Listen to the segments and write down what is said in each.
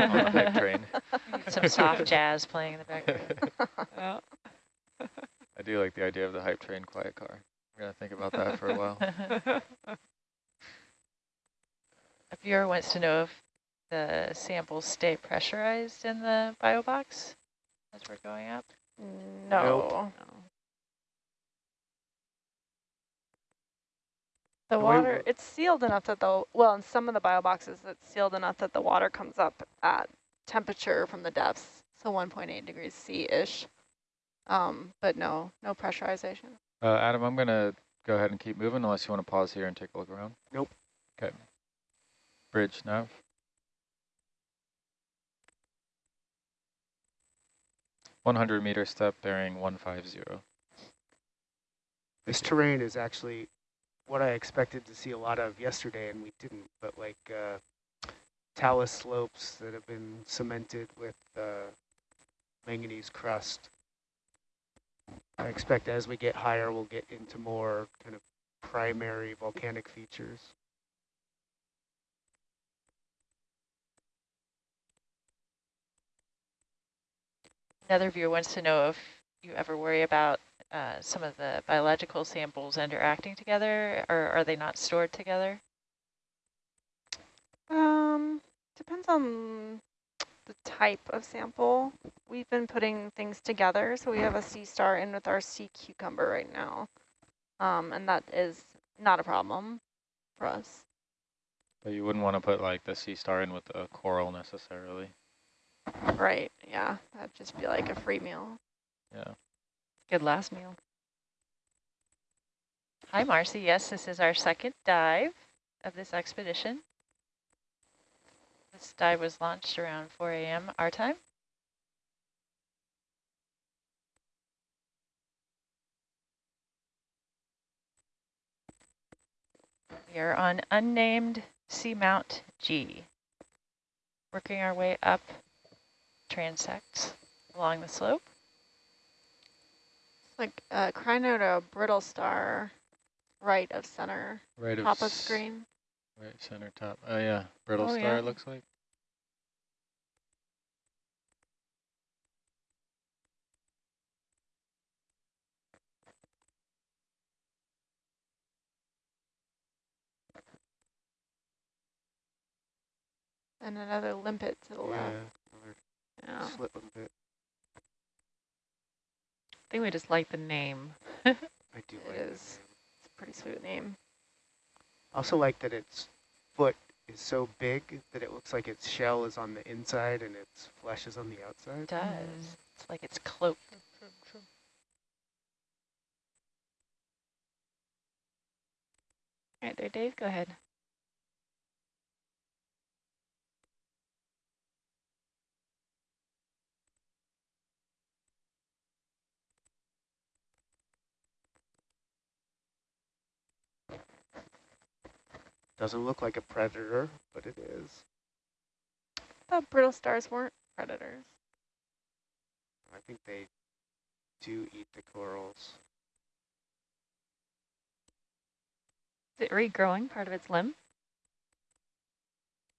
on the hype train. Some soft jazz playing in the background. Yeah. I do like the idea of the hype train quiet car. I'm gonna think about that for a while. A viewer wants to know if the samples stay pressurized in the bio box as we're going up. Mm, no. The The way water, we're- it's sealed enough that the, well, in some of the bio boxes, it's sealed enough that the water comes up at temperature from the depths, so 1.8 degrees C-ish. Um, but no, no pressurization. Uh, Adam, I'm gonna go ahead and keep moving unless you want to pause here and take a look around. Nope. Okay. Bridge nav. One hundred meter step bearing one five zero. This terrain is actually what I expected to see a lot of yesterday, and we didn't, but like uh, talus slopes that have been cemented with uh, manganese crust. I expect as we get higher, we'll get into more kind of primary volcanic features. Another viewer wants to know if you ever worry about uh, some of the biological samples interacting together, or are they not stored together? Um, depends on the type of sample. We've been putting things together, so we have a sea star in with our sea cucumber right now. Um, and that is not a problem for us. But you wouldn't want to put like the sea star in with the coral necessarily. Right, yeah, that'd just be like a free meal. Yeah. Good last meal. Hi, Marcy. Yes, this is our second dive of this expedition. This dive was launched around 4 a.m. our time. We are on unnamed Seamount G, working our way up transects along the slope. Like uh, Crinoda brittle star, right of center, Right of top of s- screen. Right center top. Oh yeah, brittle Oh, star yeah. it looks like. And another limpet to the Yeah, left. another Yeah. slit limpet. I think we just like the name. I do It like that is. It's a pretty sweet name. I also like that its foot is so big that it looks like its shell is on the inside and its flesh is on the outside. It does. It's like it's cloaked. All right, there, Dave, go ahead. Doesn't look like a predator, but it is. thought brittle stars weren't predators. I think they do eat the corals. Is it regrowing part of its limb?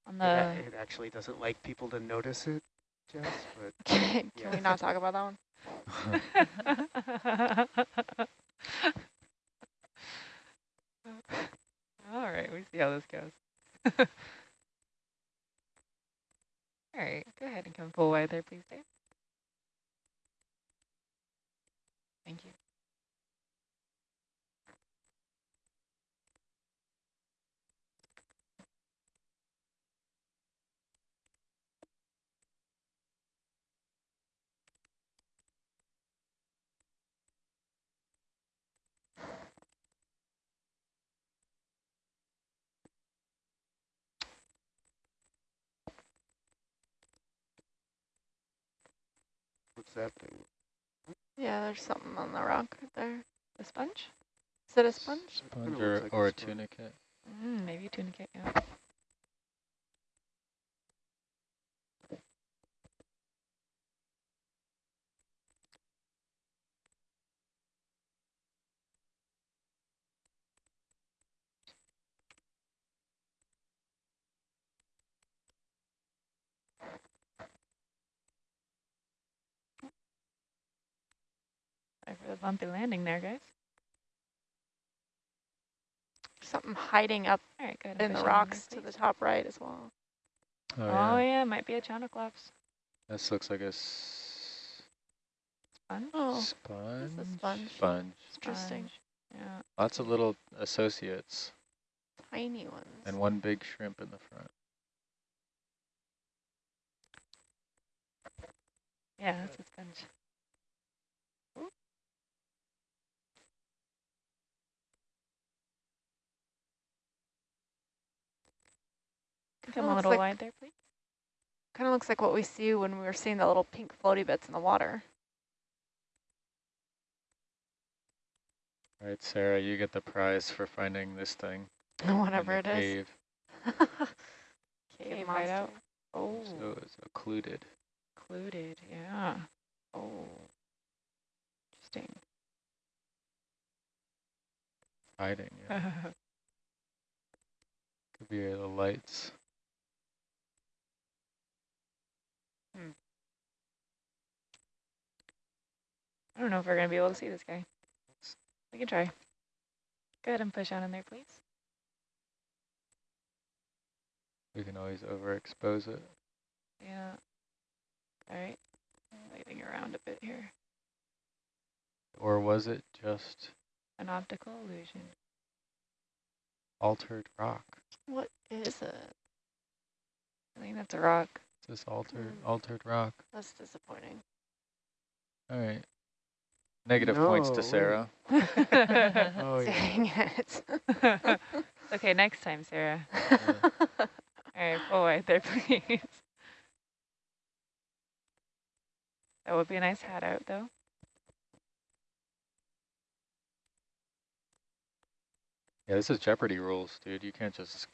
On It, the, a- it actually doesn't like people to notice it, Jess, but Can Yeah. we not talk about that one? All right, we see how this goes. All right, go ahead and come full wide there, please, Dave. Thank you. What's that thing? Yeah, there's something on the rock right there. A sponge? Is it a sponge? Sponge or, like a or a sponge. tunicate. Mm, maybe a tunicate, yeah. A bumpy landing there, guys. Something hiding up All right, go ahead. and in the push on there, rocks to the top right as well. Oh, Oh, yeah. yeah, might be a chonoclops. This looks like a s- Sponge. Oh, sponge. sponge. Sponge. interesting. Yeah. Lots of little associates Tiny ones. and one big shrimp in the front. Yeah, that's a sponge. Come Kinda a looks little like- wide there, please. Kind of looks like what we see when we were seeing the little pink floaty bits in the water. All right, Sarah, you get the prize for finding this thing. in Whatever the it is. cave. Cave Cave right out. Oh, So it's occluded. Occluded, yeah. Oh, interesting. Hiding, yeah. Could be the lights. I don't know if we're going to be able to see this guy. We can try. Go ahead and push on in there, please. We can always overexpose it. Yeah. All right. Waving around a bit here. Or was it just An optical illusion. altered rock? What is it? I think that's a rock. Is this altered Hmm. altered rock? That's disappointing. All right. Negative points to. Sarah. Oh. Dang it. okay, next time, Sarah. Yeah. All right, pull wide there, please. That would be a nice hat out, though. Yeah, this is Jeopardy rules, dude. You can't just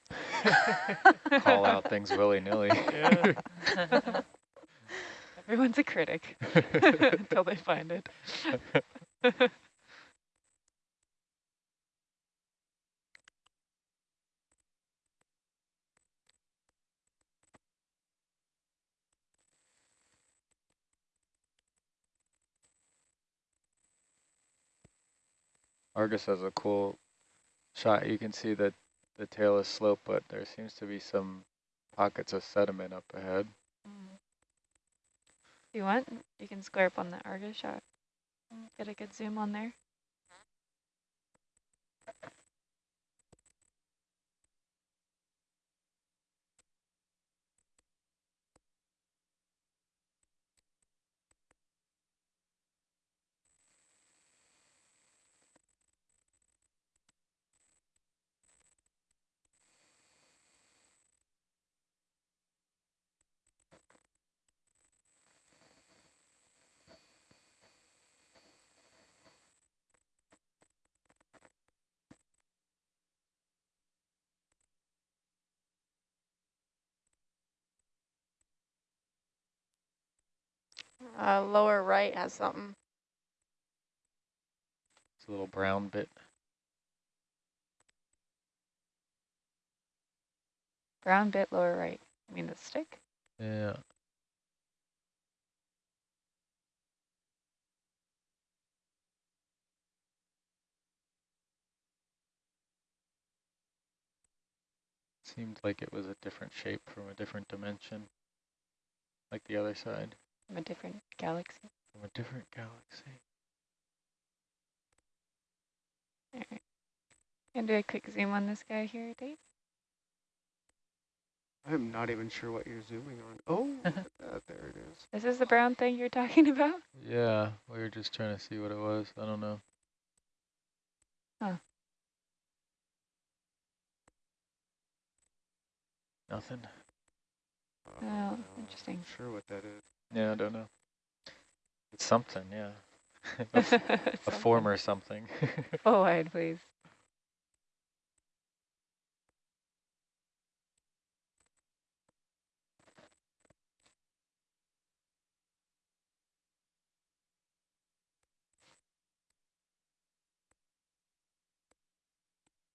call out things willy-nilly. Everyone's a critic until they find it. Argus has a cool shot. You can see that the tail is sloped, but there seems to be some pockets of sediment up ahead. If you want, you can square up on the Argus shot. Get a good zoom on there. Uh, lower right has something. It's a little brown bit. Brown bit lower right. I mean the stick? Yeah. Seemed like it was a different shape from a different dimension, like the other side, From a different galaxy. from a different galaxy. All right. Gonna do a quick zoom on this guy here, Dave. I'm not even sure what you're zooming on. Oh, look that, there it is. This is the brown thing you're talking about? Yeah, we were just trying to see what it was. I don't know. Huh. Nothing. Oh, Uh, interesting. Not sure what that is. Yeah, I don't know. It's something, yeah. a, f- a former something. Full wide, please.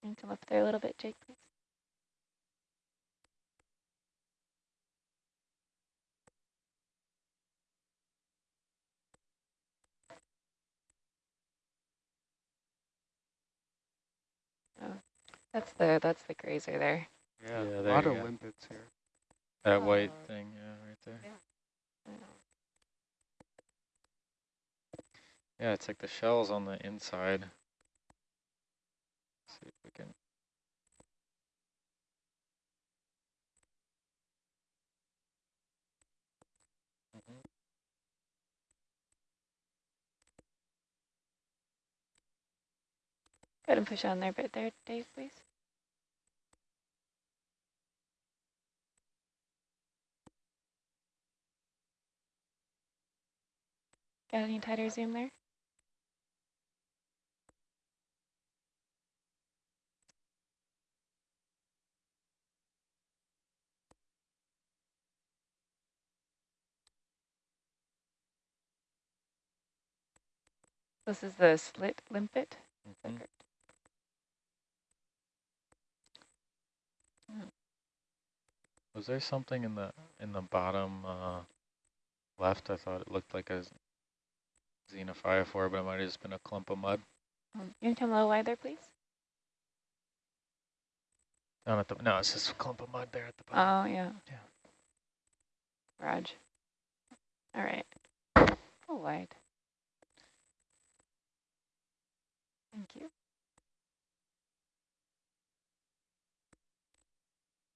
And come up there a little bit, Jake, please. That's the that's the grazer there. Yeah, Yeah, a lot of go. limpets here. That white Uh, thing, yeah, right there. Yeah, it's like the shell's on the inside. see if we can. Go ahead and push on there a bit there, Dave, please. Got any tighter zoom there? This is the slit limpet. Mhm. Perfect. Was there something in the in the bottom uh, left? I thought it looked like a xenophyophore, but it might have just been a clump of mud Um, you can come a little wider, please. down at the. No, it's just a clump of mud there at the bottom. Oh, yeah. Yeah. Raj. All right. Pull wide. Thank you.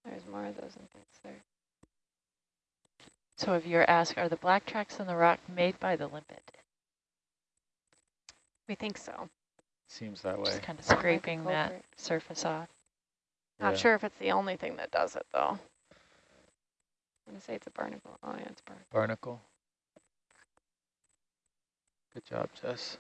There's more of those limpets there. So if you're asked, are the black tracks on the rock made by the limpet? We think so. Seems that way. Just kind of That might be scraping that surface off. Not Yeah. sure if it's the only thing that does it though. I'm going to say it's a barnacle. Oh, yeah, it's a barnacle. Barnacle. Good job, Jess.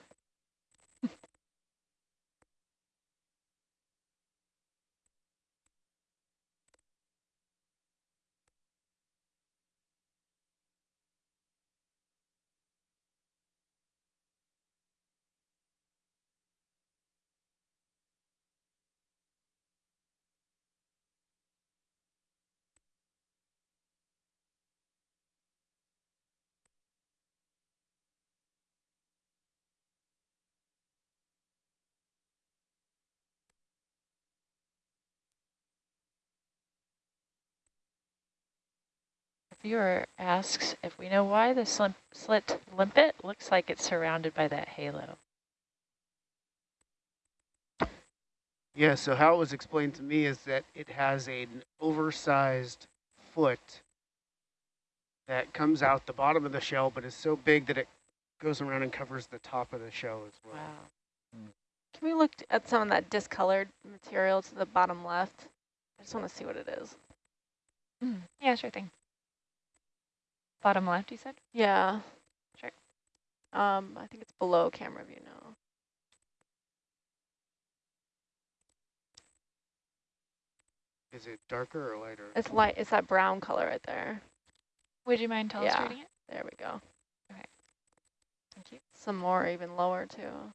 Viewer asks if we know why the slim, slit limpet looks like it's surrounded by that halo. Yeah, so how it was explained to me is that it has an oversized foot that comes out the bottom of the shell, but is so big that it goes around and covers the top of the shell as well. Wow. Can we look at some of that discolored material to the bottom left? I just want to see what it is. Mm, yeah, sure thing. Bottom left, you said? Yeah. Sure. Um, I think it's below camera view now. Is it darker or lighter? It's light. It's that brown color right there. Would you mind illustrating it? There we go. Okay. Thank you. Some more even lower too.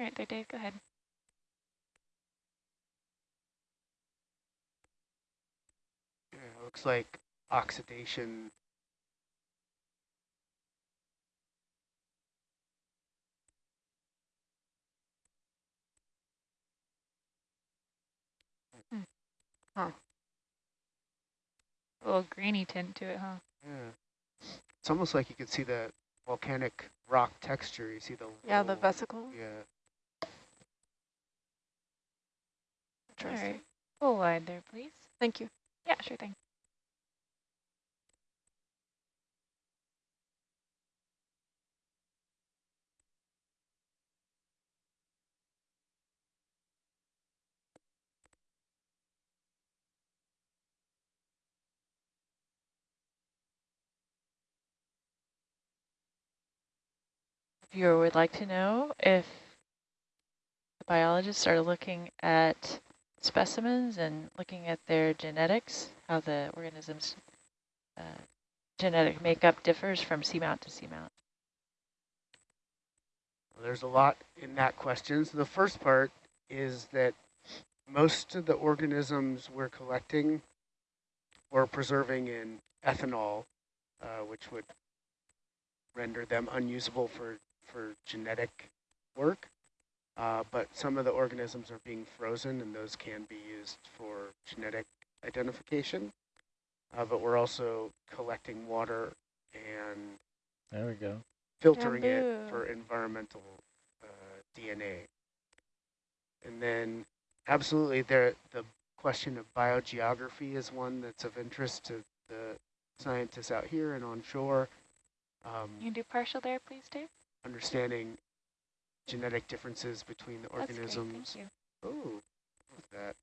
All right, there, Dave, go ahead. Yeah, it looks like oxidation. Hmm. Huh. A little grainy tint to it, huh? Yeah. It's almost like you can see the volcanic rock texture. You see the Yeah, the vesicle. Yeah. All right. Pull wide there, please. Thank you. Yeah, sure thing. Viewer would like to know if the biologists are looking at specimens and looking at their genetics, how the organisms uh, genetic makeup differs from seamount to seamount? There's a lot in that question. So the first part is that most of the organisms we're collecting or preserving in ethanol, uh, which would render them unusable for, for genetic work. Uh, but some of the organisms are being frozen and those can be used for genetic identification. Uh, but we're also collecting water and There we go. filtering it for environmental uh, DNA. And then absolutely there the question of biogeography is one that's of interest to the scientists out here and on shore. Um, You can do partial there, please, Dave? understanding genetic differences between the That's organisms. thank. Oh, what's that?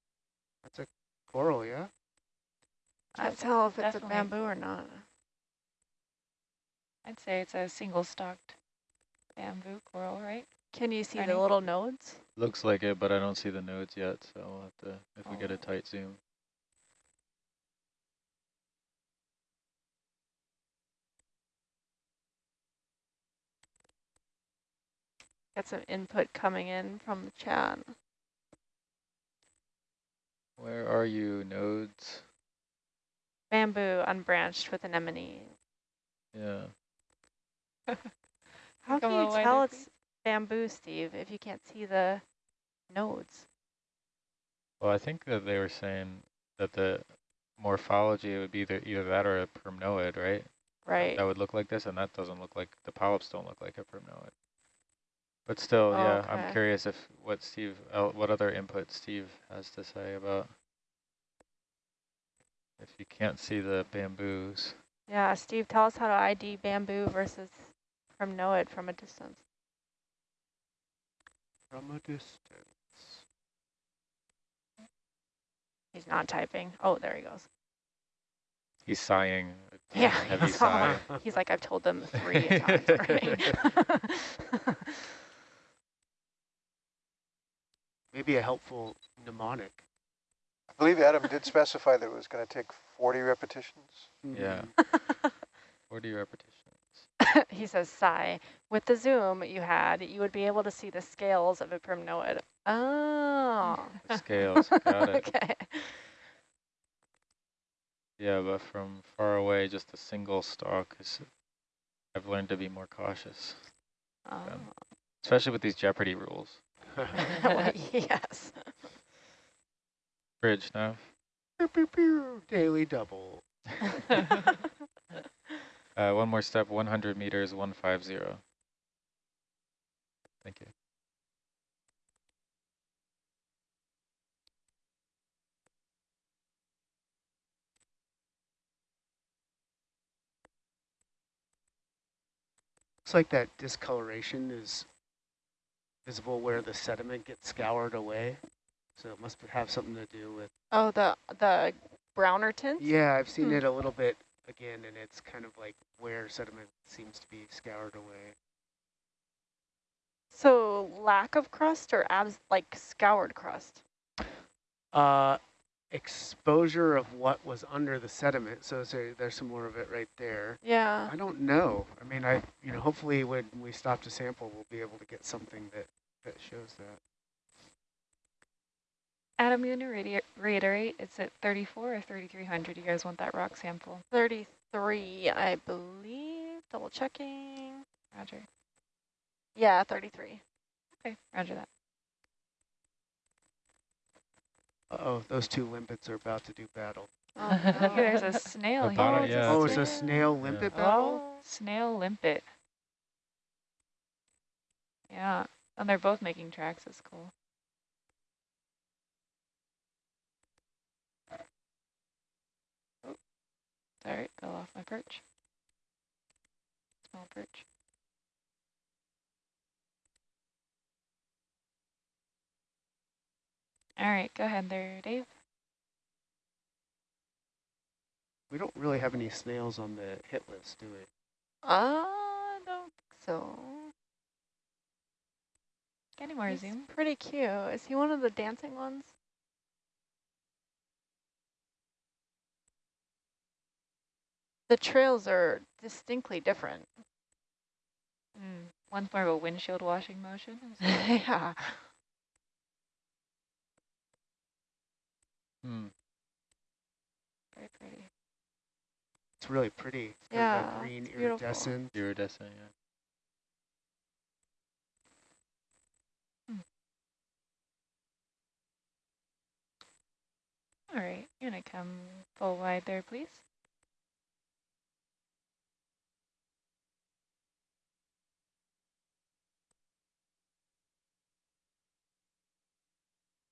That's a coral, yeah? Can't That's tell if it's a bamboo or not. I'd say it's a single stalked bamboo coral, right? Can you see Ready? the little nodes? Looks like it, but I don't see the nodes yet, so we'll have to, if we get a Oh. tight zoom. Get some input coming in from the chat. Where are you, nodes? Bamboo unbranched with anemone. Yeah. How Come can you tell wider, it's bamboo, Steve, if you can't see the nodes? Well, I think that they were saying that the morphology would be either, either that or a primnoid, right? Right. That would look like this, and that doesn't look like, the polyps don't look like a primnoid. But still, yeah, I'm curious if what Steve, uh, what other input Steve has to say about if you can't see the bamboos. Yeah, Steve, tell us how to ID bamboo versus primnoid from a distance. From a distance. He's not typing. Oh, there he goes. He's sighing. Yeah, Heavy he's sigh. He's like, I've told them three times already. Maybe a helpful mnemonic. I believe Adam did specify that it was going to take 40 repetitions. Yeah. Mhm. 40 repetitions. he says, sigh. With the zoom you had, you would be able to see the scales of a primnoid. Oh. The scales, got it. okay. Yeah, but from far away, just a single stalk is. I've learned to be more cautious, Oh. especially with these Jeopardy rules. Well, yes. Bridge nav. Pew, pew, pew, Daily double. Uh, one more step, 100 meters, 150. Thank you. Looks like that discoloration is visible where the sediment gets scoured away. So it must have something to do with, Oh, the the browner tints? yeah, I've seen Hmm. it a little bit again, and it's kind of like where sediment seems to be scoured away. So lack of crust or abs like scoured crust? Uh, exposure of what was under the sediment. So, so there's some more of it right there. Yeah. I don't know. I mean, I, you know, hopefully when we stop to sample, we'll be able to get something that, that shows that. Adam, you want to reiterate, it's at 34 or 3,300? You guys want that rock sample? 33, I believe. Double checking. Roger. Yeah, 33. Okay, roger that. Uh-oh, those two limpets are about to do battle. Oh, Look, there's a snail The here. bottom- Oh, it's a yeah, Oh, it's it's a a- snail limpet battle? Oh, snail limpet. Yeah, and they're both making tracks. That's cool. Oh, sorry, fell off my perch. Small perch. All right, go ahead there, Dave. We don't really have any snails on the hit list, do we? I don't think so. Any more He's zoom? pretty cute. Is he one of the dancing ones? The trails are distinctly different. Mm. One's more of a windshield washing motion. yeah. Hmm. Very pretty. It's really pretty. It's kind Yeah, of green it's beautiful. iridescent. Iridescent, yeah. All right, you're gonna come full wide there, please.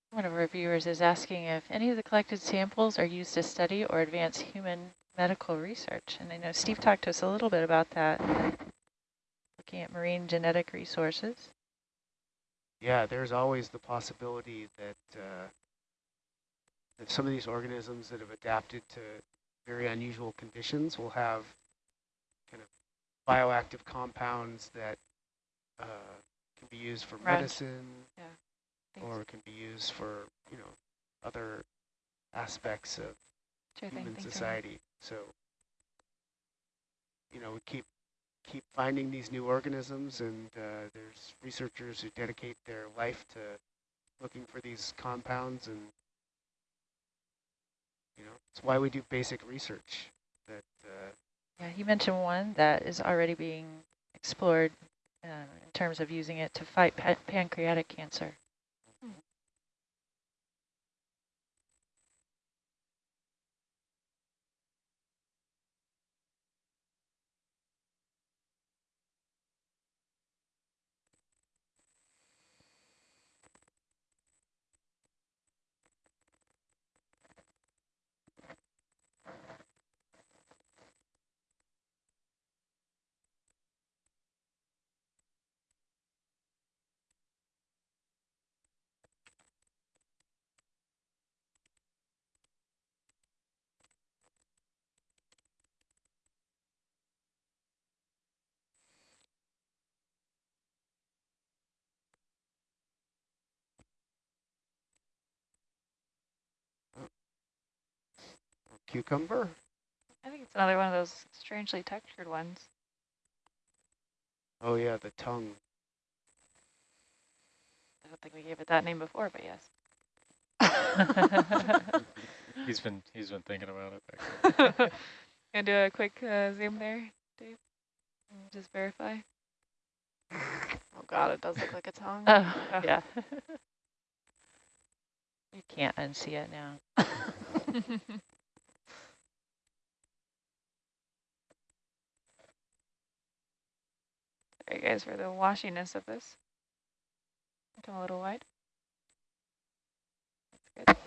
One of our viewers is asking if any of the collected samples are used to study or advance human medical research. And I know Steve talked to us a little bit about that, looking at marine genetic resources. Yeah, there's always the possibility that, uh, some of these organisms that have adapted to very unusual conditions will have kind of bioactive compounds that uh, can be used for Right. medicine Thanks. or can be used for, you know, other aspects of Sure human Ryan. society. So, you know, we keep keep finding these new organisms, and uh, there's researchers who dedicate their life to looking for these compounds, and you know, it's why we do basic research. That uh, Yeah, he mentioned one that is already being explored uh, in terms of using it to fight pa pancreatic cancer. Cucumber. I think it's another one of those strangely textured ones. Oh yeah, the tongue. I don't think we gave it that name before, but yes. he's been he's been thinking about it. Actually. Gonna do a quick uh, zoom there, Dave? Just verify. Oh god, it does look like a tongue. Oh, Oh. yeah. you can't unsee it now. Sorry guys for the washiness of this. Come a little wide. That's good.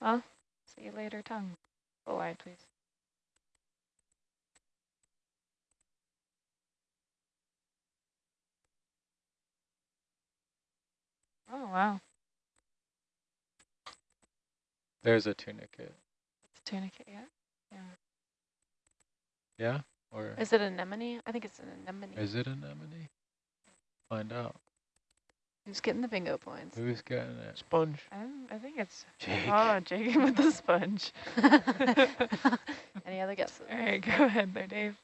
Well, see you later, tongue. Go wide, please. Oh, wow. There's a tunicate. It's a tunicate, yeah? Yeah. Yeah? Or Is it anemone? I think it's an anemone. is it anemone? Find out. Who's getting the bingo points? Who's getting it? Sponge. Um, I think it's Jake. oh Jake with the sponge. Any other guesses? All right, go ahead there, Dave.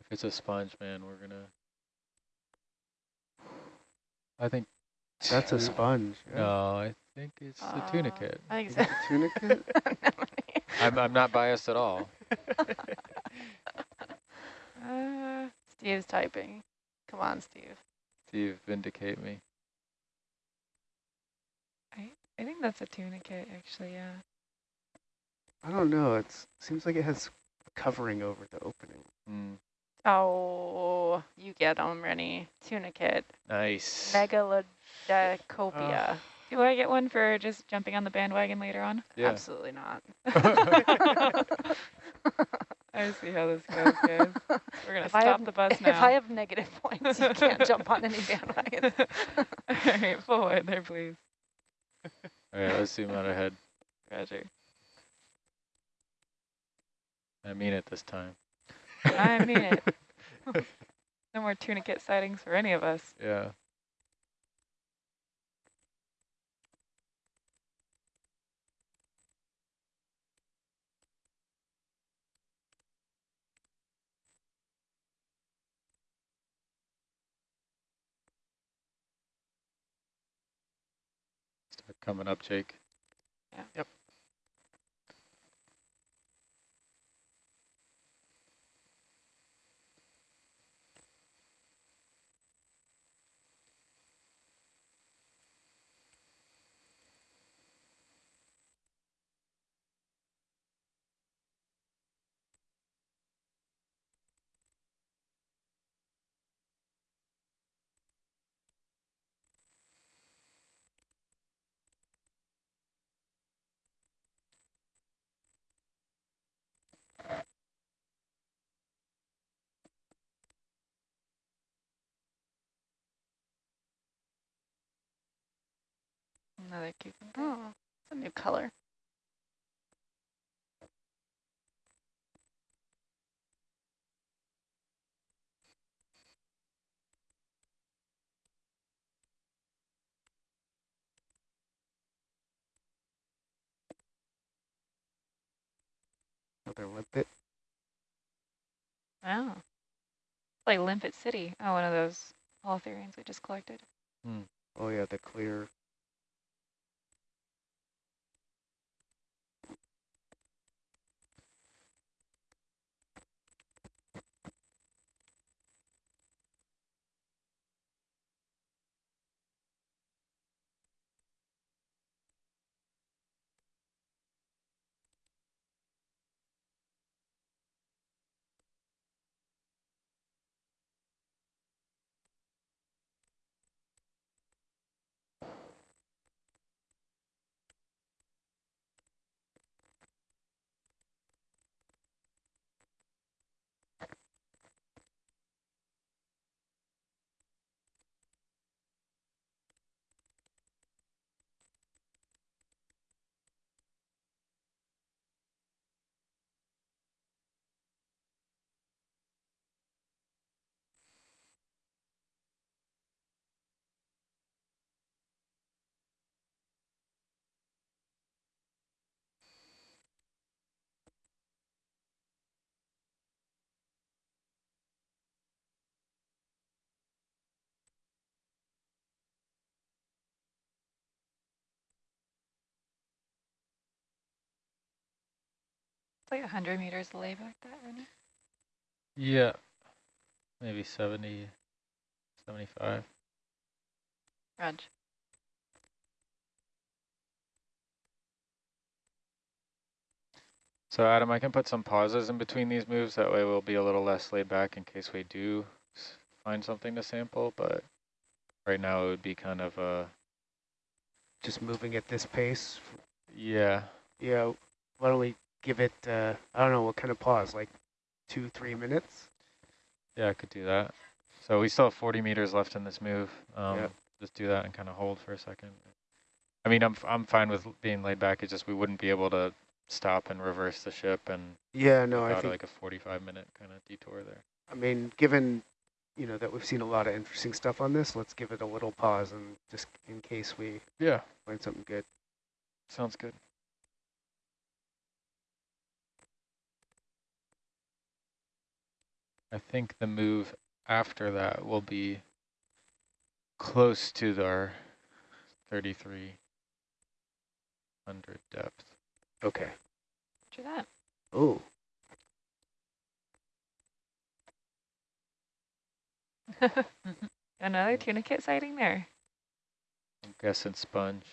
If it's a sponge, man, we're gonna. I think. That's a sponge. Yeah. No, I think it's the Uh, tunicate. I think Is so. a tunicate? I'm I'm not biased at all. Uh, Steve's typing. Come on, Steve. Steve, vindicate me. I I think that's a tunicate, actually. Yeah. I don't know. It seems like it has covering over the opening. Mm, Oh, you get them, Rennie. Tunicate. nice. Megalodicopia. Do I get one for just jumping on the bandwagon later on? yeah. Absolutely not. I see how this goes, guys. We're gonna I stop have- the bus now. If. I have negative points, you can't jump on any bandwagon. All right, forward there, please. All right, let's zoom out ahead. Roger. I mean it this time. I mean it. No more tunicate sightings for any of us. Yeah. Coming up, Jake. Another cucumber. Oh, it's a new color. Another limpet. Oh. Like Limpet City. Oh, one of those Holothurians we just collected. Hmm. Oh yeah, the clear. Like 100 meters away back that, Rennie. Yeah, maybe 70, 75. Rog. So Adam, I can put some pauses in between these moves. That way we'll be a little less laid back in case we do find something to sample. But right now it would be kind of a, Just moving at this pace. yeah, Yeah. Why don't we give it? Uh, I don't know what kind of pause, like two, three minutes. yeah, I could do that. So we still have 40 meters left in this move. Um, Yep. Just do that and kind of hold for a second. I mean, I'm, f- I'm fine with being laid back. It's just we wouldn't be able to stop and reverse the ship and Yeah. No, I think. like a 45 minute kind of detour there. I mean, given you know that we've seen a lot of interesting stuff on this, let's give it a little pause and just in case we Yeah, find something good. sounds good. I think the move after that will be close to our 3,300 depth. Okay. Roger that. Oh, Another tunicate sighting there. I'm guessing sponge.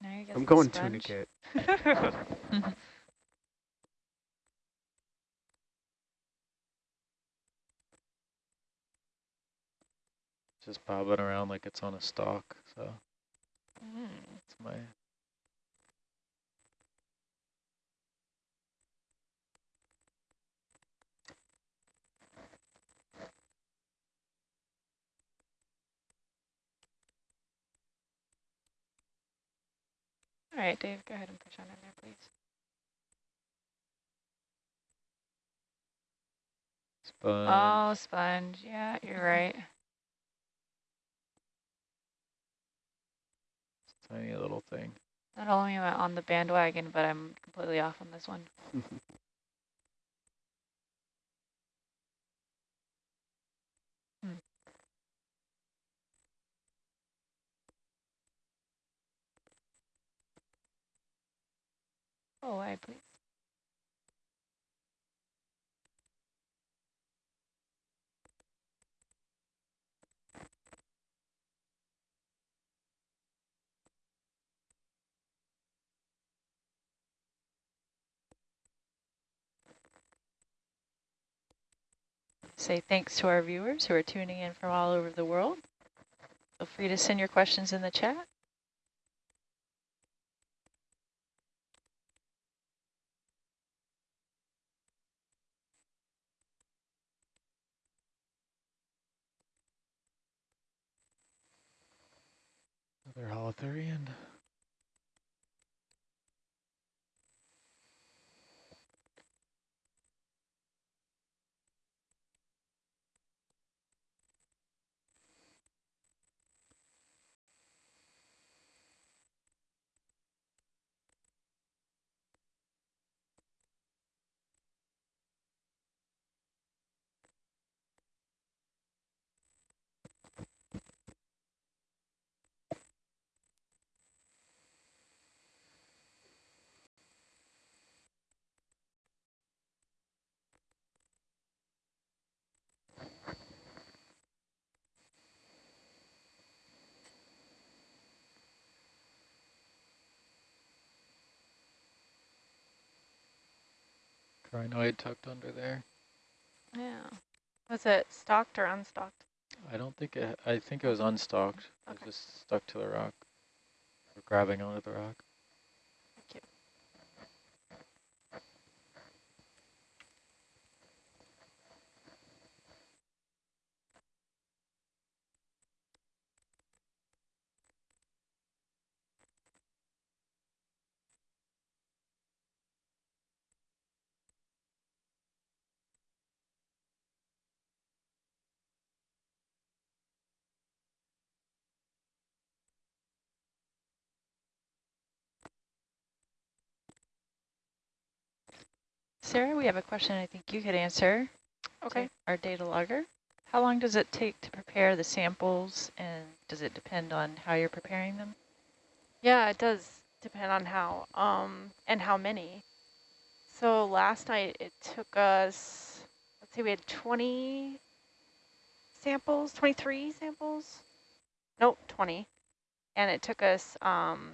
Now you're guessing I'm guessing going sponge. tunicate. Just bobbing around like it's on a stalk. So Mm. it's my All right, Dave, go ahead and push on in there, please. sponge. Oh, sponge. Yeah, you're right. tiny little thing. Not only am I on the bandwagon, but I'm completely off on this one. hmm. Oh, I please. Say thanks to our viewers who are tuning in from all over the world. Feel free to send your questions in the chat. Another holothurian. Crinoid tucked under there. Yeah. Was it stalked or unstalked? I don't think it, I think it was unstalked. It was just stuck to the rock. Or grabbing onto the rock. Thank you. Sarah, we have a question I think you could answer. Okay. Our data logger. How long does it take to prepare the samples and does it depend on how you're preparing them? Yeah, it does depend on how, um, and how many. So last night it took us, let's see, we had 20 samples, 23 samples? Nope, 20. And it took us um,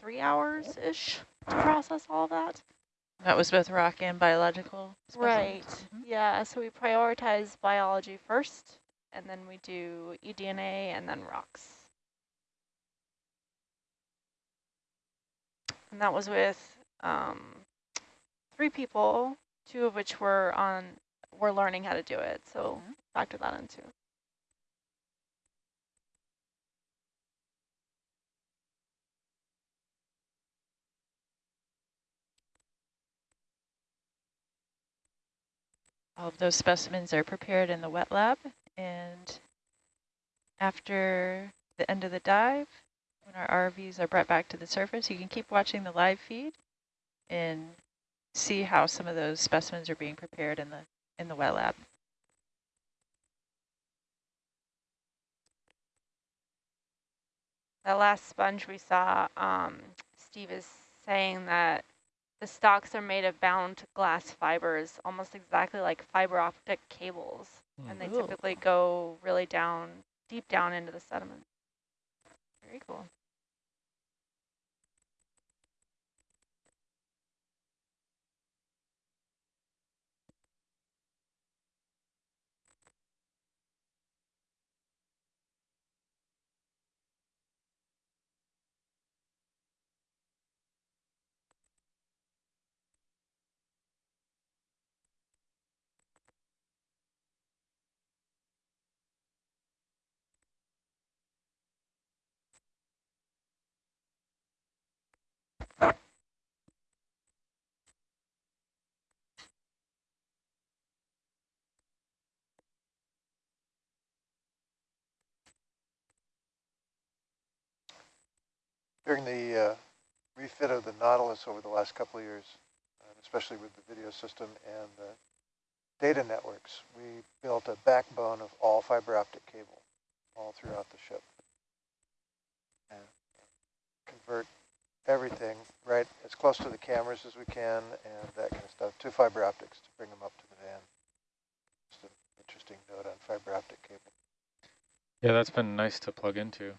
three hours-ish to process all of that. That was both rock and biological Right. specimens? Mhm. Yeah, so we prioritize biology first, and then we do eDNA and then rocks. And that was with um, three people, two of which were on were learning how to do it. So Mhm. factor that in All of those specimens are prepared in the wet lab and after the end of the dive, when our RVs are brought back to the surface, you can keep watching the live feed and see how some of those specimens are being prepared in the in the wet lab. That last sponge we saw, um, Steve is saying that the stalks are made of bound glass fibers, almost exactly like fiber optic cables. And they Ooh. typically go really down, deep down into the sediment. Very cool. During the uh, refit of the Nautilus over the last couple of years, uh, especially with the video system and the data networks, we built a backbone of all fiber optic cable all throughout the ship. And convert everything right as close to the cameras as we can and that kind of stuff. Two fiber optics to bring them up to the van. Just an interesting note on fiber optic cable. Yeah, that's been nice to plug into.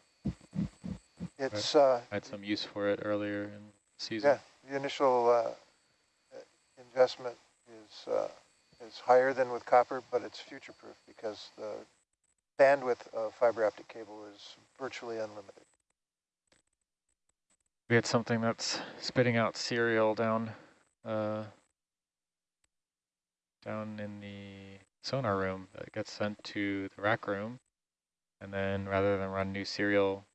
It's uh, I had some use for it earlier in the season. yeah, the initial uh, uh, investment is uh, is higher than with copper, but it's future proof because the bandwidth of fiber optic cable is virtually unlimited. We had something that's spitting out cereal down uh, down in the sonar room that gets sent to the rack room. And then rather than run new serial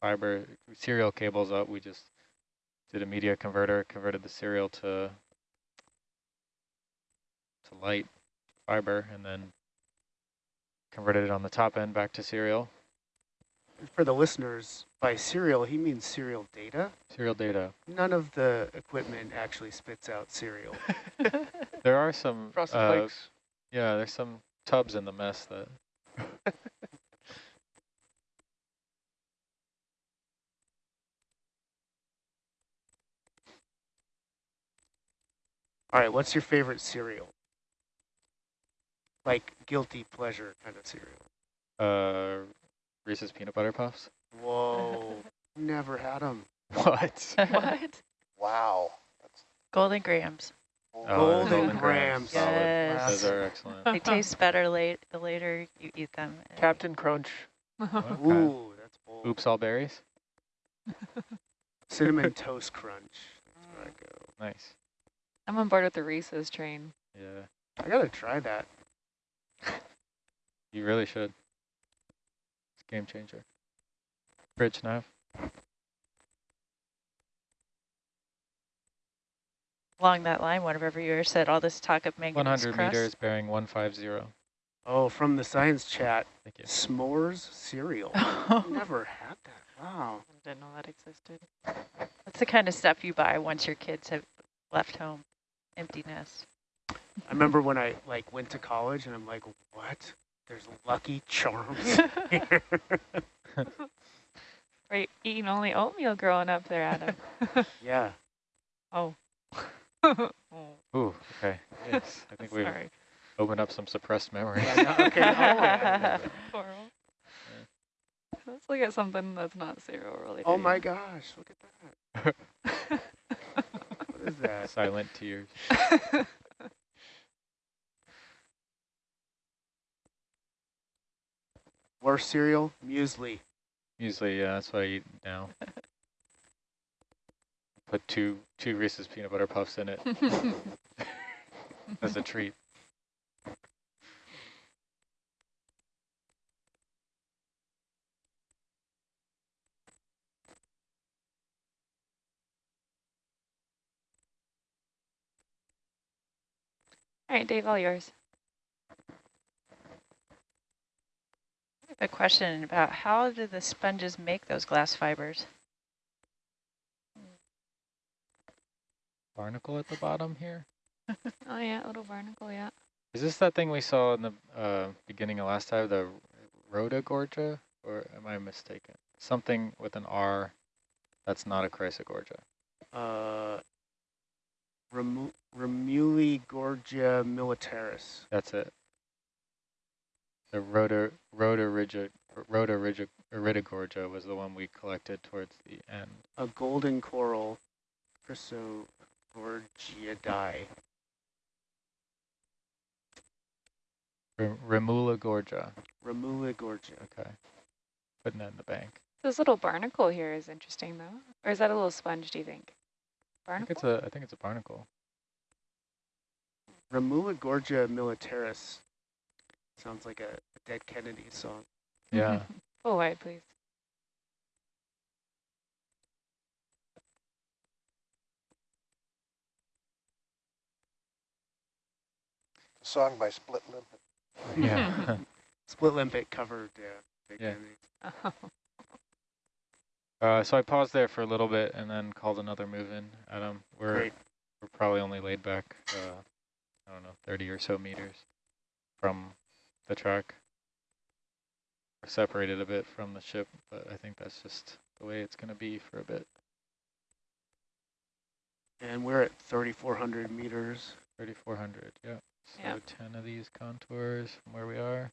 fiber serial cables up, we just did a media converter, converted the serial to to light fiber, and then converted it on the top end back to serial. For the listeners, by serial, he means serial data. Serial data. None of the equipment actually spits out serial. There are some Frosted uh, Flakes. Yeah, there's some tubs in the mess that All right, what's your favorite cereal? Like guilty pleasure kind of cereal. uh Reese's peanut butter puffs. Whoa, never had them. What? what? Wow. That's Golden Grahams. Oh, Golden Golden Grahams. Grahams, solid. Yes. Those are excellent. They taste better late the later you eat them. Captain Crunch. Okay. Ooh, that's bold. Oops, all berries. Cinnamon toast crunch. That's where I go. Nice. I'm on board with the Reese's train. Yeah, I gotta try that. you really should. It's a game changer. Bridge nav. Along that line, one of our viewers said all this talk of manganese 100 crust. meters, bearing 150. Oh, from the science chat, Thank you. s'mores cereal. Never had that. Wow. Didn't know that existed. That's the kind of stuff you buy once your kids have left home. Empty nest. I remember when I like went to college and I'm like, what? There's Lucky Charms here. Were you eating only oatmeal growing up there, Adam? yeah. oh. oh. Ooh, okay. Yes, I think we've opened up some suppressed memory. Yeah, no, okay. Oh, yeah. Horrible. Let's look at something that's not cereal related. oh my gosh, look at that. What is that? Silent tears. Worst cereal? Muesli. Muesli, yeah, that's what I eat now. Put two two Reese's peanut butter puffs in it as a treat. All right, Dave, all yours. I have a question about how do the sponges make those glass fibers? Barnacle at the bottom here. Oh yeah, little barnacle, yeah. Is this that thing we saw in the uh, beginning of last time, the Rhodogorgia? Or am I mistaken? Something with an R that's not a Chrysogorgia. Uh, Remu Remuli Gorgia militaris. That's it. The Rhoda Rhodorigi Rhodorigigorgia was the one we collected towards the end. A golden coral. Chrysogorgiidae. R Remula gorgia. Remula gorgia. Okay. Putting that in the bank. This little barnacle here is interesting, though. Or is that a little sponge, do you think? I think it's a I think it's a barnacle. Remula gorgia militaris. Sounds like a Dead Kennedy song. Yeah. Mm-hmm. Oh, Full wide, please. A song by Split Limpet. yeah. Split limpet covered. Yeah. Dead Yeah. Kennedy. Oh. Uh, so I paused there for a little bit and then called another move in. Adam, we're Great. we're probably only laid back, uh, I don't know, 30 or so meters from the track. We're separated a bit from the ship, but I think that's just the way it's going to be for a bit. And we're at 3,400 meters. 3,400, yeah. So Yeah. 10 of these contours from where we are.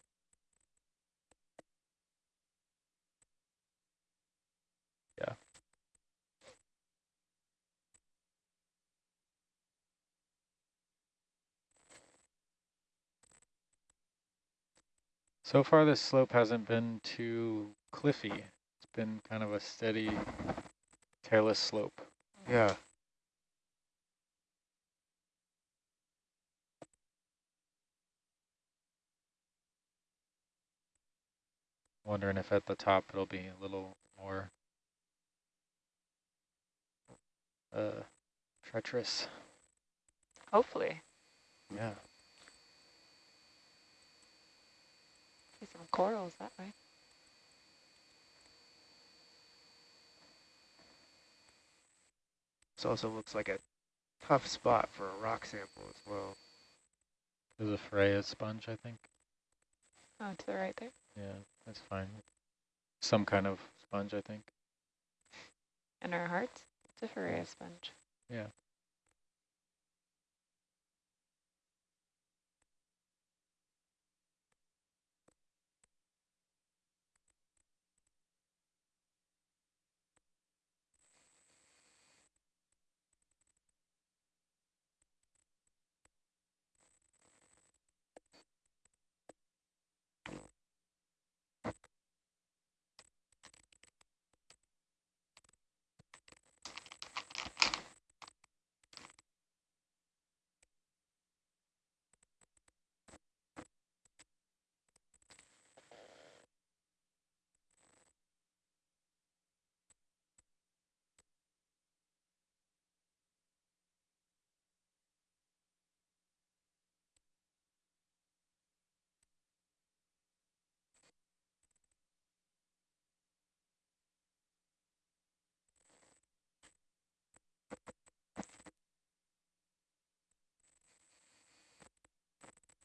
Yeah. So far this slope hasn't been too cliffy. It's been kind of a steady talus slope. Yeah. Wondering if at the top it'll be a little more uh, treacherous. Hopefully. Yeah. Some corals that way. This also looks like a tough spot for a rock sample as well. There's a Farrea sponge, I think. Oh, to the right there. Yeah, that's fine. Some kind of sponge, I think. And our hearts. It's a Farrea sponge. Yeah.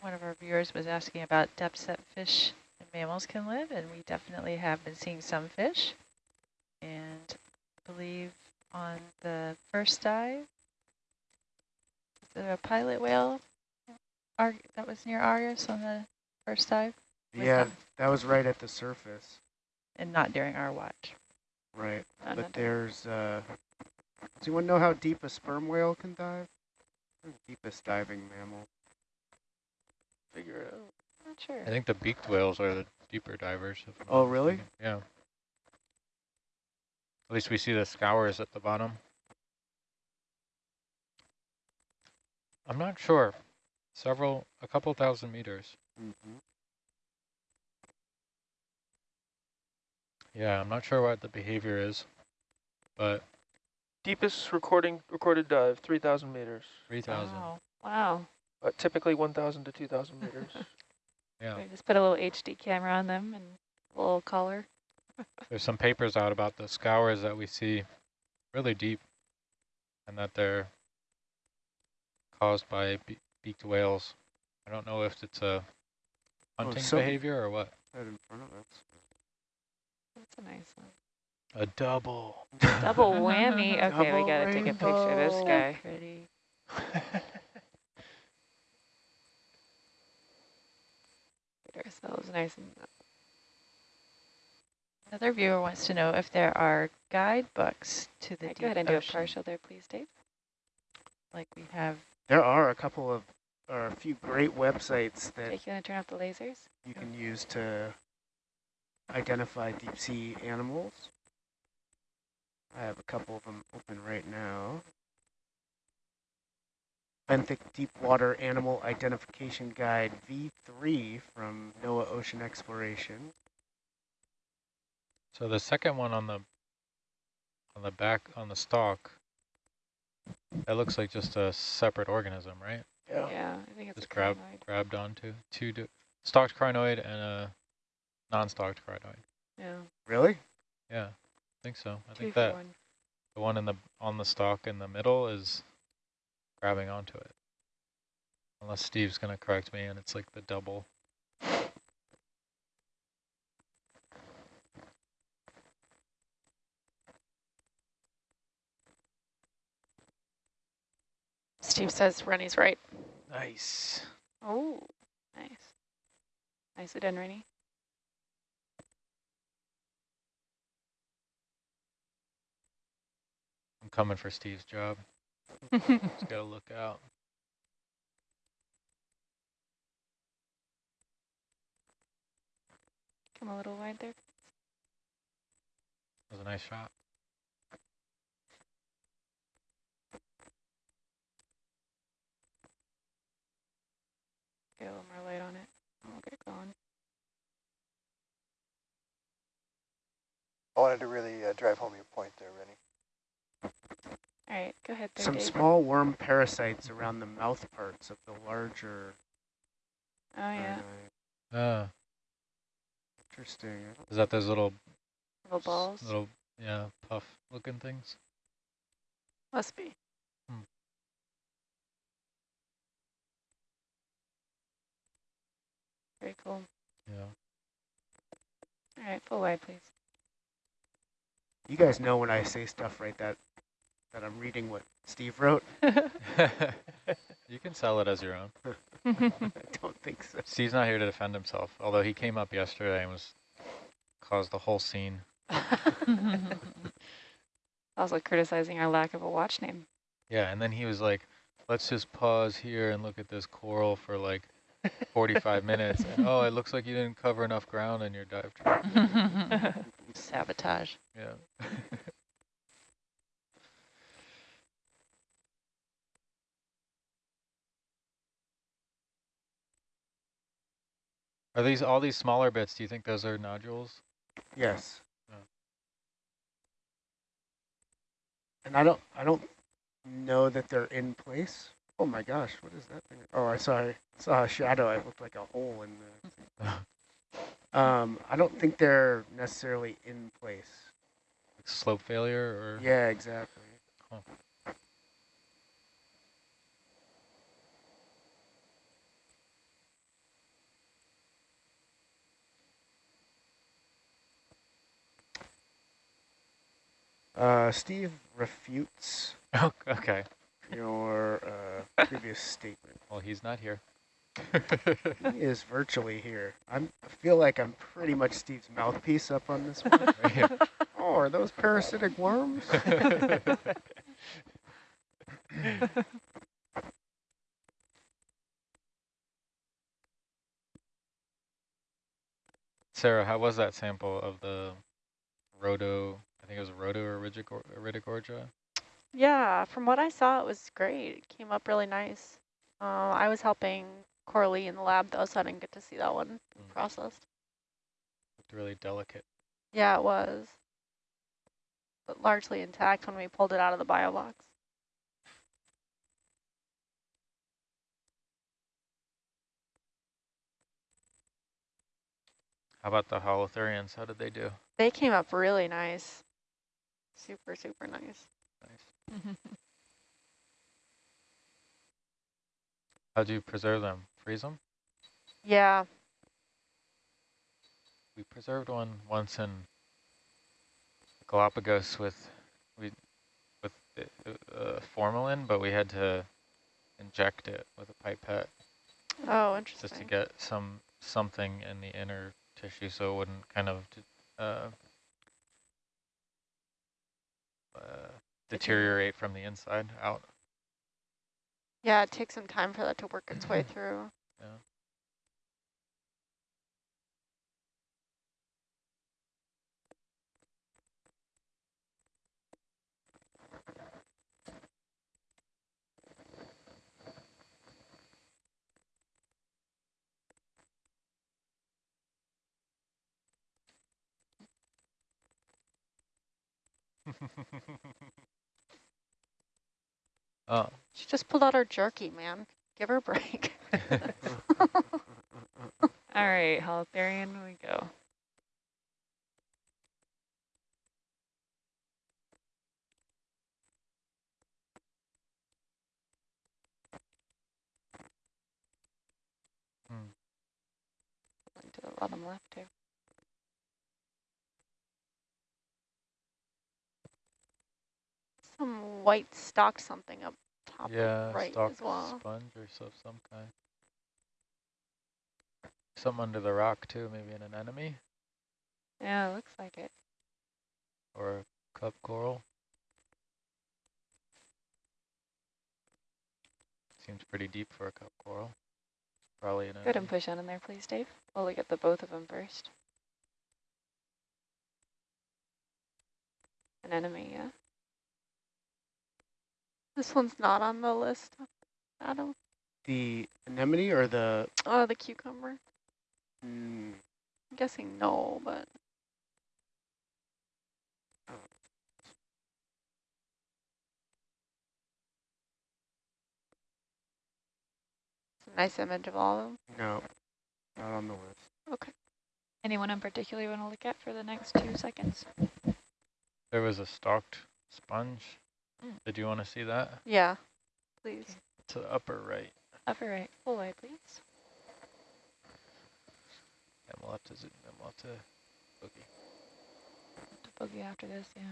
One of our viewers was asking about depths that fish and mammals can live, and we definitely have been seeing some fish. And I believe on the first dive, was there a pilot whale Ar that was near Argus on the first dive? Yeah, them. that was right at the surface. And not during our watch. Right. No, but not there's, uh, does anyone know how deep a sperm whale can dive? The deepest diving mammal. Figure it out. Not sure. I think the beaked whales are the deeper divers. if Oh, really? mistaken. Yeah. At least we see the scours at the bottom. I'm not sure. Several, a couple thousand meters. Mm Mm-hmm. -hmm. Yeah, I'm not sure what the behavior is, but Deepest recording recorded dive, 3,000 meters. 3,000. Wow. Wow. Uh, typically 1,000 to 2,000 meters. Yeah. We just put a little HD camera on them and a little collar. There's some papers out about the scours that we see really deep and that they're caused by be beaked whales. I don't know if it's a hunting so- behavior or what. Right in front of us. That's a nice one. A double. Double whammy. Okay, we gotta take a picture of this guy. Pretty. Get ourselves nice and Another viewer wants to know if there are guidebooks to the Right, deep go ahead and do a partial there, please, Dave. like we have. There are a couple of, or a few great websites that Jake, you want to turn off the lasers? you can use to identify deep sea animals. I have a couple of them open right now. Benthic Deepwater Animal Identification Guide V3 from NOAA Ocean Exploration. So the second one on the on the back on the stalk, that looks like just a separate organism, right? yeah. Yeah, I think it's Just a grab crinoid. grabbed onto two do, stalked crinoid and a non-stalked crinoid. Yeah, Really? Yeah, I think so. I two think that one. the one in the on the stalk in the middle is grabbing onto it. Unless Steve's gonna correct me and it's like the double. Steve says Rennie's right. Nice. Oh, nice. Nicely done, Rennie. I'm coming for Steve's job. Just gotta look out. Come a little wide there. That was a nice shot. Get a little more light on it. and We'll get going. I wanted to really uh, drive home your point there, Rennie. All right, go ahead there, Some Dave. small worm parasites around the mouth parts of the larger. Oh, yeah. uh, Uh, interesting. is that those little, Little balls. little, yeah, puff looking things? Must be. Hmm. Very cool. Yeah. All right, full wide, please. You guys know when I say stuff right that that I'm reading what Steve wrote. you can sell it as your own. I don't think so. Steve's not here to defend himself, although he came up yesterday and was caused the whole scene. also criticizing our lack of a watch name. Yeah, and then he was like, let's just pause here and look at this coral for like 45 minutes. And, oh, it looks like you didn't cover enough ground in your dive trip. Sabotage. Yeah. Are these all these smaller bits? Do you think those are nodules? Yes. Oh. And I don't I don't know that they're in place. Oh my gosh, what is that thing? Oh, I saw I saw a shadow. It looked like a hole in the. um, I don't think they're necessarily in place. Like Slope failure or? Yeah, exactly. Huh. Uh, Steve refutes Oh, okay. your uh, previous statement. Well, he's not here. He is virtually here. I'm, I feel like I'm pretty much Steve's mouthpiece up on this one. oh, are those parasitic worms? Sarah, how was that sample of the rhodo? I think it was rhodo iridicor- iridogorgia. Yeah, from what I saw, it was great. It came up really nice. Uh, I was helping Coralie in the lab though, so I didn't get to see that one Mm. processed. Looked really delicate. Yeah, it was. But largely intact when we pulled it out of the bio box. How about the holothurians? How did they do? They came up really nice. Super, super nice. Nice. How do you preserve them? Freeze them? Yeah, We preserved one once in Galapagos with we with uh, formalin, but we had to inject it with a pipette oh, interesting. just to get some something in the inner tissue, so it wouldn't kind of uh, uh, deteriorate from the inside out. Yeah, it takes some time for that to work its way through. Yeah. oh, She just pulled out her jerky, man. Give her a break. All right, Holothurian, we go. Hmm. to the bottom left too. Some white stalk something up top. Yeah, right stalk as well. sponge or so some kind. Some under the rock too, maybe an anemone Yeah, it looks like it. or a cup coral. Seems pretty deep for a cup coral. Probably an Go ahead and push on in there, please, Dave. We'll look at the both of them first. An enemy, yeah. This one's not on the list, Adam. The anemone or the, Oh, the cucumber. mm, I'm guessing no, but it's a nice image of all of them. no, not on the list. Okay. Anyone in particular you want to look at for the next two seconds? There was a stalked sponge. Mm. Did you want to see that? Yeah, please. To the upper right. Upper right, full wide, please. And we'll have to zoom them. We'll have to boogie. To boogie after this, yeah.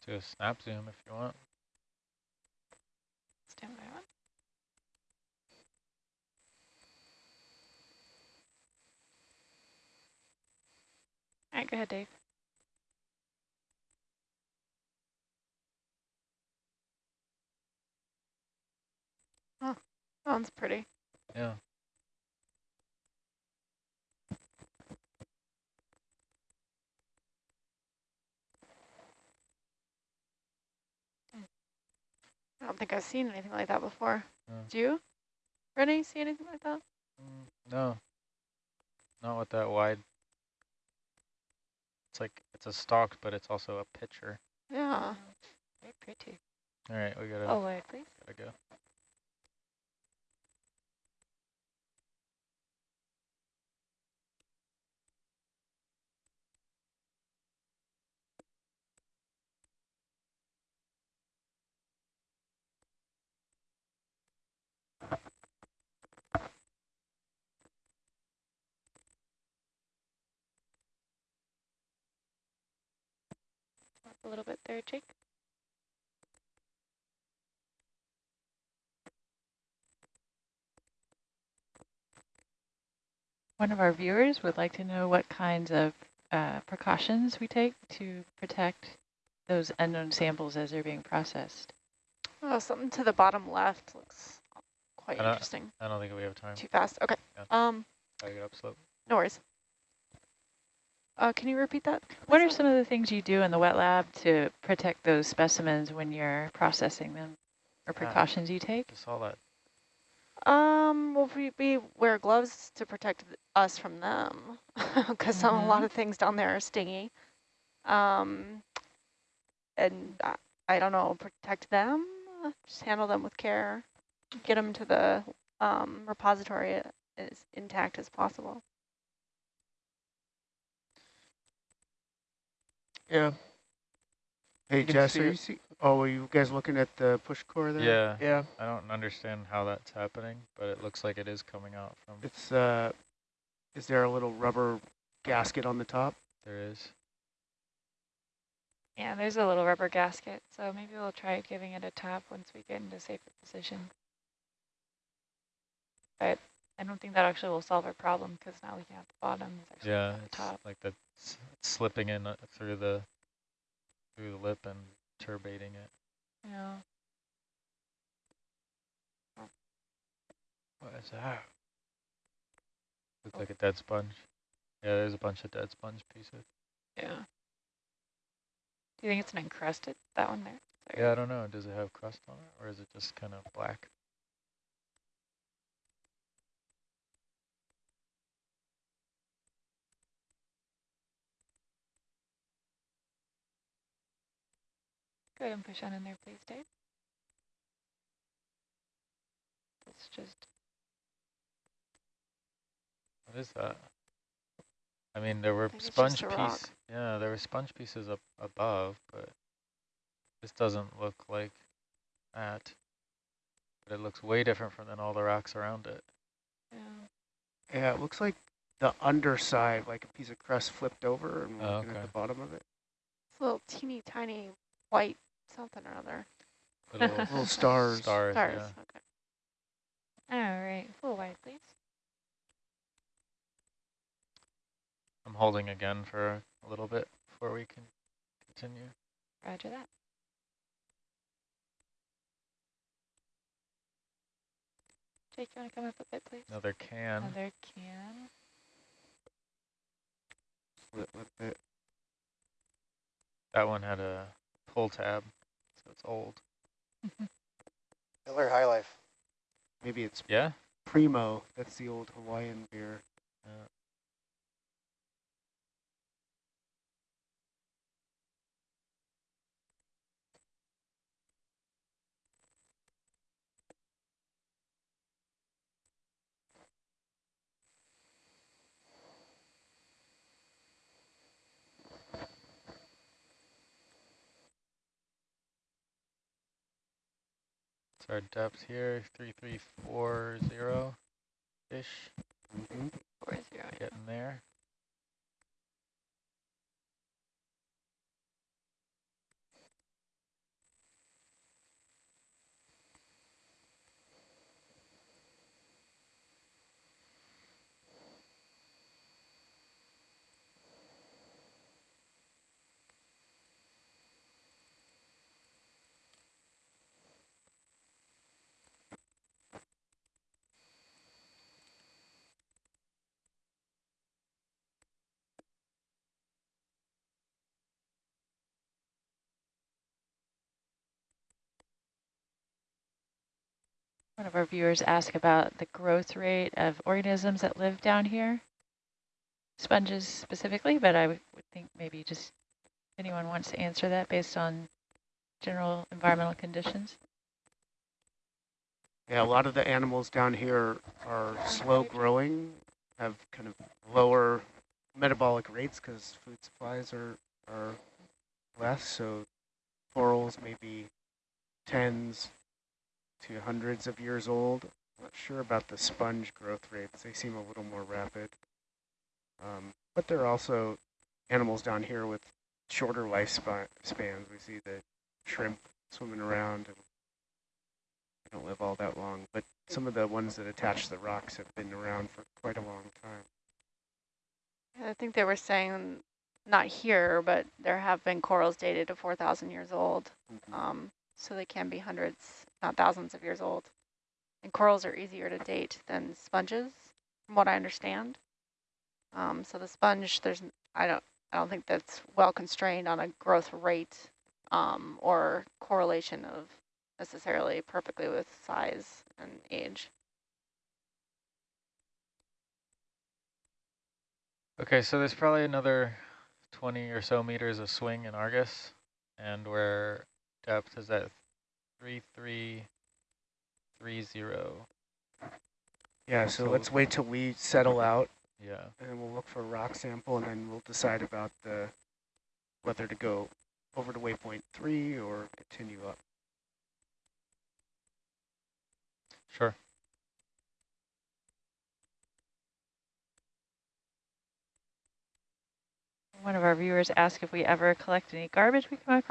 Just do a snap zoom if you want. Stand by one. All right, go ahead, Dave. That one's pretty. Yeah. I don't think I've seen anything like that before. Yeah. Do you? Renee, see anything like that? Mm, no. Not with that wide. It's like it's a stalk, but it's also a pitcher. Yeah. Very pretty. All right, we gotta Full wide, please. gotta go. A little bit there, Jake. One of our viewers would like to know what kinds of uh, precautions we take to protect those unknown samples as they're being processed. Oh, something to the bottom left looks quite I interesting. I don't think we have time. Too fast. Okay. Yeah. Um, Gotta get upslope. no worries. Uh, can you repeat that? What are some of the things you do in the wet lab to protect those specimens when you're processing them, or precautions you take? Just saw that. Um, well, we, we wear gloves to protect us from them because some a lot Mhm. of things down there are stingy. Um, and I, I don't know, protect them, uh, just handle them with care, get them to the um, repository as intact as possible. Yeah. Hey, Jess, see are you see, oh, were you guys looking at the push core there? Yeah. Yeah. I don't understand how that's happening, but it looks like it is coming out from. It's, uh, is there a little rubber gasket on the top? There is. Yeah, there's a little rubber gasket, so maybe we'll try giving it a tap once we get into safer position. But I don't think that actually will solve our problem because now looking at the bottom is actually Yeah, the top. like the slipping in uh, through the through the lip and turbating it. Yeah. What is that? Looks like a dead sponge. Yeah, there's a bunch of dead sponge pieces. Yeah. Do you think it's an encrusted, that one there? Sorry. Yeah, I don't know. Does it have crust on it, or is it just kind of black? Go ahead and push on in there, please, Dave. It's just, What is that? I mean, there were sponge just a rock. piece. Yeah, there were sponge pieces up above, but this doesn't look like that. But it looks way different from than all the rocks around it. yeah. Yeah, it looks like the underside, like a piece of crust flipped over and Oh, looking at the bottom of it. It's a little teeny tiny white something or other. Little Little stars. Stars, Stars. yeah. Okay. All right, full wide, please. I'm holding again for a little bit before we can continue. Roger that. Jake, you want to come up a bit, please? Another can. Another can. Split with it. That one had a pull tab, so it's old. Mm-hmm. Miller High Life. Maybe it's Yeah? Primo. That's the old Hawaiian beer. Yeah. So our depth here, 3340-ish, Mm-hmm. Four zero. yeah. getting there. One of our viewers asked about the growth rate of organisms that live down here, sponges specifically, but I would think maybe just anyone wants to answer that based on general environmental conditions. Yeah, a lot of the animals down here are slow growing, have kind of lower metabolic rates because food supplies are, are less. So corals maybe tens to hundreds of years old. Not sure about the sponge growth rates. They seem a little more rapid. Um, but there are also animals down here with shorter lifespans. We see the shrimp swimming around and they don't live all that long, but some of the ones that attach to the rocks have been around for quite a long time. I think they were saying, not here, but there have been corals dated to 4,000 years old. Um, so they can be hundreds, not thousands of years old. And corals are easier to date than sponges, from what I understand. Um, so the sponge, there's, I don't, I don't think that's well constrained on a growth rate um, or correlation of necessarily perfectly with size and age. Okay, so there's probably another 20 or so meters of swing in Argus, and where depth is at 3330. Yeah, so, So- let's wait till we settle out Yeah. and then we'll look for a rock sample and then we'll decide about the whether to go over to waypoint three or continue up. Sure. One of our viewers asked if we ever collect any garbage we come across.